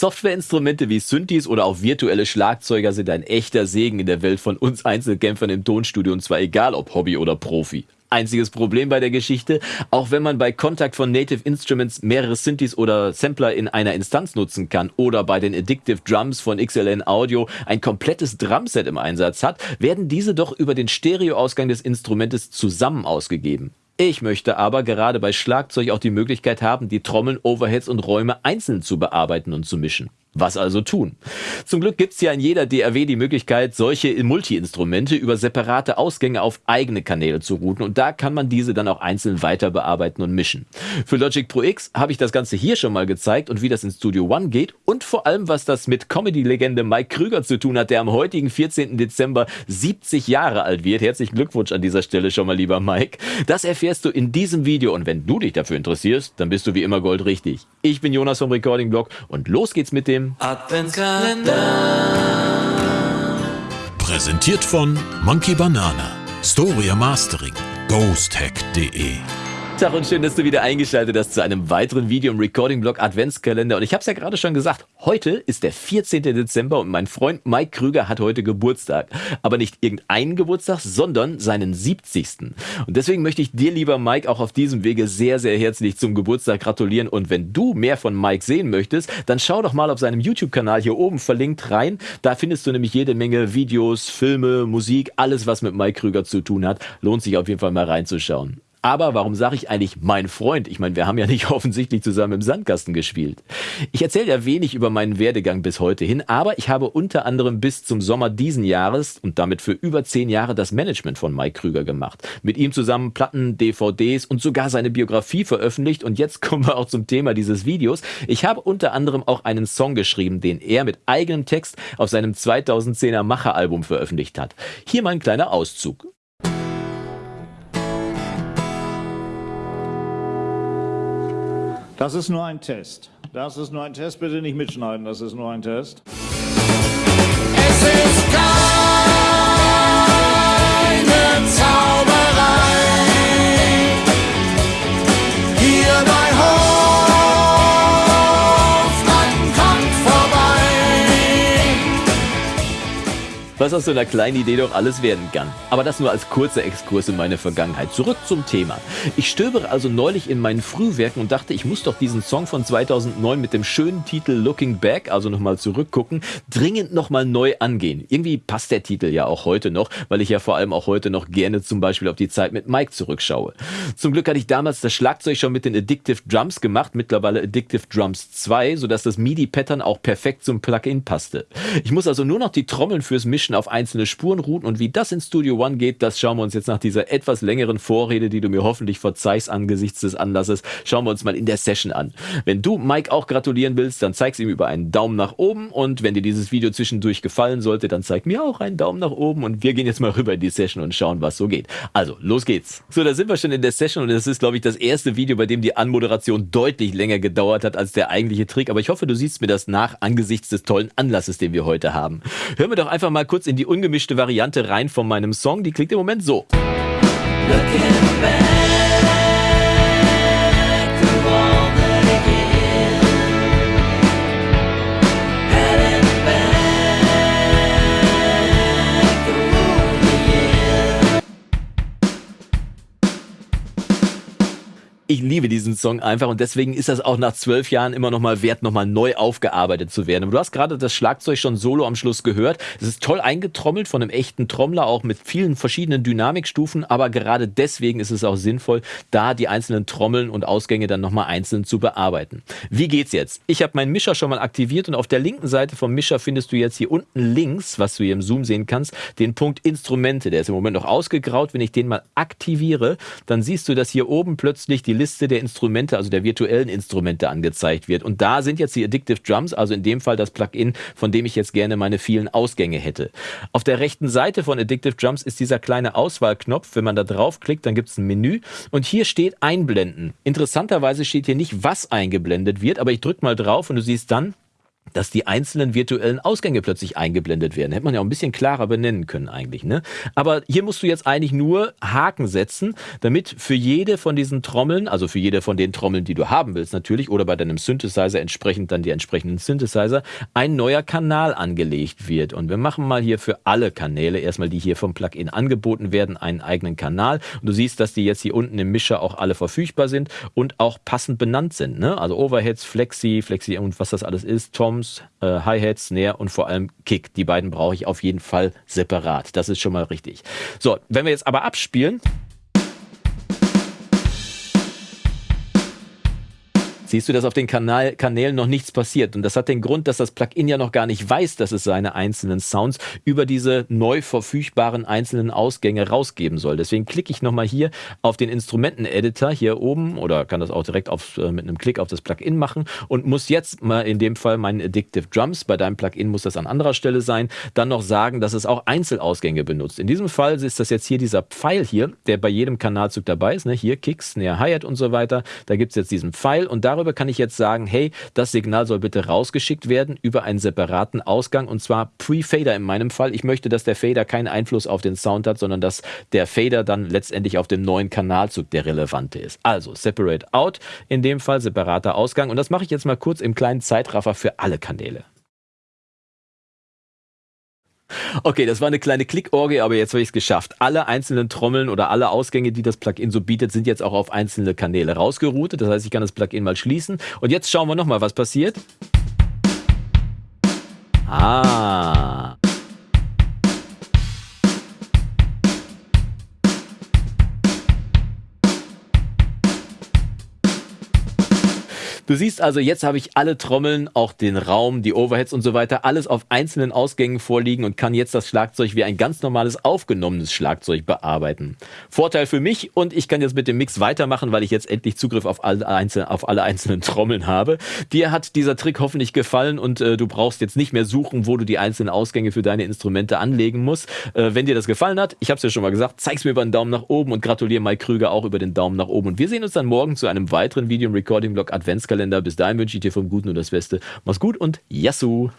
Softwareinstrumente wie Synthes oder auch virtuelle Schlagzeuger sind ein echter Segen in der Welt von uns Einzelkämpfern im Tonstudio und zwar egal ob Hobby oder Profi. Einziges Problem bei der Geschichte, auch wenn man bei Kontakt von Native Instruments mehrere Synthes oder Sampler in einer Instanz nutzen kann oder bei den Addictive Drums von XLN Audio ein komplettes Drumset im Einsatz hat, werden diese doch über den Stereoausgang des Instrumentes zusammen ausgegeben. Ich möchte aber gerade bei Schlagzeug auch die Möglichkeit haben, die Trommeln, Overheads und Räume einzeln zu bearbeiten und zu mischen. Was also tun? Zum Glück gibt's ja in jeder DAW die Möglichkeit, solche Multi-Instrumente über separate Ausgänge auf eigene Kanäle zu routen und da kann man diese dann auch einzeln weiter bearbeiten und mischen. Für Logic Pro X habe ich das Ganze hier schon mal gezeigt und wie das in Studio One geht und vor allem, was das mit Comedy-Legende Mike Krüger zu tun hat, der am heutigen 14. Dezember 70 Jahre alt wird. Herzlichen Glückwunsch an dieser Stelle schon mal, lieber Mike. Das erfährst du in diesem Video und wenn du dich dafür interessierst, dann bist du wie immer goldrichtig. Ich bin Jonas vom Recording Blog und los geht's mit dem dem Adventskalender. Präsentiert von Monkey Banana, Storia Mastering, ghosthack.de Tag und schön, dass du wieder eingeschaltet hast zu einem weiteren Video im Recording-Blog Adventskalender. Und ich habe es ja gerade schon gesagt, heute ist der 14. Dezember und mein Freund Mike Krüger hat heute Geburtstag. Aber nicht irgendeinen Geburtstag, sondern seinen 70. Und deswegen möchte ich dir, lieber Mike, auch auf diesem Wege sehr, sehr herzlich zum Geburtstag gratulieren. Und wenn du mehr von Mike sehen möchtest, dann schau doch mal auf seinem YouTube-Kanal hier oben verlinkt rein. Da findest du nämlich jede Menge Videos, Filme, Musik, alles, was mit Mike Krüger zu tun hat. Lohnt sich auf jeden Fall mal reinzuschauen. Aber warum sage ich eigentlich mein Freund? Ich meine, wir haben ja nicht offensichtlich zusammen im Sandkasten gespielt. Ich erzähle ja wenig über meinen Werdegang bis heute hin, aber ich habe unter anderem bis zum Sommer diesen Jahres und damit für über zehn Jahre das Management von Mike Krüger gemacht. Mit ihm zusammen Platten, DVDs und sogar seine Biografie veröffentlicht. Und jetzt kommen wir auch zum Thema dieses Videos. Ich habe unter anderem auch einen Song geschrieben, den er mit eigenem Text auf seinem 2010er Macher-Album veröffentlicht hat. Hier mal ein kleiner Auszug. Das ist nur ein Test. Das ist nur ein Test. Bitte nicht mitschneiden, das ist nur ein Test. Es ist Was aus so einer kleinen Idee doch alles werden kann. Aber das nur als kurzer Exkurs in meine Vergangenheit. Zurück zum Thema. Ich stöbere also neulich in meinen Frühwerken und dachte, ich muss doch diesen Song von 2009 mit dem schönen Titel Looking Back, also nochmal zurückgucken, dringend nochmal neu angehen. Irgendwie passt der Titel ja auch heute noch, weil ich ja vor allem auch heute noch gerne zum Beispiel auf die Zeit mit Mike zurückschaue. Zum Glück hatte ich damals das Schlagzeug schon mit den Addictive Drums gemacht, mittlerweile Addictive Drums 2, sodass das MIDI-Pattern auch perfekt zum Plugin passte. Ich muss also nur noch die Trommeln fürs Mischen auf einzelne Spuren routen und wie das in Studio One geht, das schauen wir uns jetzt nach dieser etwas längeren Vorrede, die du mir hoffentlich verzeihst angesichts des Anlasses, schauen wir uns mal in der Session an. Wenn du Mike auch gratulieren willst, dann zeig's ihm über einen Daumen nach oben und wenn dir dieses Video zwischendurch gefallen sollte, dann zeig mir auch einen Daumen nach oben und wir gehen jetzt mal rüber in die Session und schauen, was so geht. Also, los geht's. So, da sind wir schon in der Session und das ist, glaube ich, das erste Video, bei dem die Anmoderation deutlich länger gedauert hat als der eigentliche Trick, aber ich hoffe, du siehst mir das nach angesichts des tollen Anlasses, den wir heute haben. Hören wir doch einfach mal kurz in die ungemischte Variante rein von meinem Song, die klingt klingt im Moment so. Looking ich liebe diesen Song einfach und deswegen ist das auch nach zwölf Jahren immer noch mal wert, noch mal neu aufgearbeitet zu werden. Und du hast gerade das Schlagzeug schon solo am Schluss gehört. Es ist toll eingetrommelt von einem echten Trommler, auch mit vielen verschiedenen Dynamikstufen, aber gerade deswegen ist es auch sinnvoll, da die einzelnen Trommeln und Ausgänge dann noch mal einzeln zu bearbeiten. Wie geht's jetzt? Ich habe meinen Mischer schon mal aktiviert und auf der linken Seite vom Mischer findest du jetzt hier unten links, was du hier im Zoom sehen kannst, den Punkt Instrumente. Der ist im Moment noch ausgegraut. Wenn ich den mal aktiviere, dann siehst du, dass hier oben plötzlich die Liste der Instrumente, also der virtuellen Instrumente angezeigt wird. Und da sind jetzt die Addictive Drums, also in dem Fall das Plugin, von dem ich jetzt gerne meine vielen Ausgänge hätte. Auf der rechten Seite von Addictive Drums ist dieser kleine Auswahlknopf. Wenn man da draufklickt, dann gibt es ein Menü und hier steht Einblenden. Interessanterweise steht hier nicht, was eingeblendet wird, aber ich drücke mal drauf und du siehst dann, dass die einzelnen virtuellen Ausgänge plötzlich eingeblendet werden. Hätte man ja auch ein bisschen klarer benennen können eigentlich. Ne? Aber hier musst du jetzt eigentlich nur Haken setzen, damit für jede von diesen Trommeln, also für jede von den Trommeln, die du haben willst natürlich, oder bei deinem Synthesizer entsprechend dann die entsprechenden Synthesizer, ein neuer Kanal angelegt wird. Und wir machen mal hier für alle Kanäle, erstmal die hier vom Plugin angeboten werden, einen eigenen Kanal. Und du siehst, dass die jetzt hier unten im Mischer auch alle verfügbar sind und auch passend benannt sind. Ne? Also Overheads, Flexi, Flexi und was das alles ist, Toms, äh, Hi-Hat, Snare und vor allem Kick. Die beiden brauche ich auf jeden Fall separat. Das ist schon mal richtig. So, wenn wir jetzt aber abspielen, siehst du, dass auf den Kanal, Kanälen noch nichts passiert. Und das hat den Grund, dass das Plugin ja noch gar nicht weiß, dass es seine einzelnen Sounds über diese neu verfügbaren einzelnen Ausgänge rausgeben soll. Deswegen klicke ich nochmal hier auf den Instrumenten-Editor hier oben oder kann das auch direkt auf, äh, mit einem Klick auf das Plugin machen und muss jetzt mal in dem Fall meinen Addictive Drums, bei deinem Plugin muss das an anderer Stelle sein, dann noch sagen, dass es auch Einzelausgänge benutzt. In diesem Fall ist das jetzt hier dieser Pfeil hier, der bei jedem Kanalzug dabei ist. Ne? Hier Kicks, Snare, Hi-Hat und so weiter. Da gibt es jetzt diesen Pfeil und darüber darüber kann ich jetzt sagen, hey, das Signal soll bitte rausgeschickt werden über einen separaten Ausgang und zwar Pre-Fader in meinem Fall. Ich möchte, dass der Fader keinen Einfluss auf den Sound hat, sondern dass der Fader dann letztendlich auf dem neuen Kanalzug der relevante ist. Also Separate Out, in dem Fall separater Ausgang und das mache ich jetzt mal kurz im kleinen Zeitraffer für alle Kanäle. Okay, das war eine kleine Klickorgie, aber jetzt habe ich es geschafft. Alle einzelnen Trommeln oder alle Ausgänge, die das Plugin so bietet, sind jetzt auch auf einzelne Kanäle rausgeroutet. Das heißt, ich kann das Plugin mal schließen. Und jetzt schauen wir nochmal, was passiert. Ah. Du siehst also, jetzt habe ich alle Trommeln, auch den Raum, die Overheads und so weiter, alles auf einzelnen Ausgängen vorliegen und kann jetzt das Schlagzeug wie ein ganz normales aufgenommenes Schlagzeug bearbeiten. Vorteil für mich und ich kann jetzt mit dem Mix weitermachen, weil ich jetzt endlich Zugriff auf alle, einzelnen, auf alle einzelnen Trommeln habe. Dir hat dieser Trick hoffentlich gefallen und äh, du brauchst jetzt nicht mehr suchen, wo du die einzelnen Ausgänge für deine Instrumente anlegen musst. Äh, wenn dir das gefallen hat, ich habe es ja schon mal gesagt, zeig's mir über einen Daumen nach oben und gratuliere Mike Krüger auch über den Daumen nach oben. Und wir sehen uns dann morgen zu einem weiteren Video im Recording Blog Adventskalender. Bis dahin wünsche ich dir vom Guten und das Beste. Mach's gut und Yassou!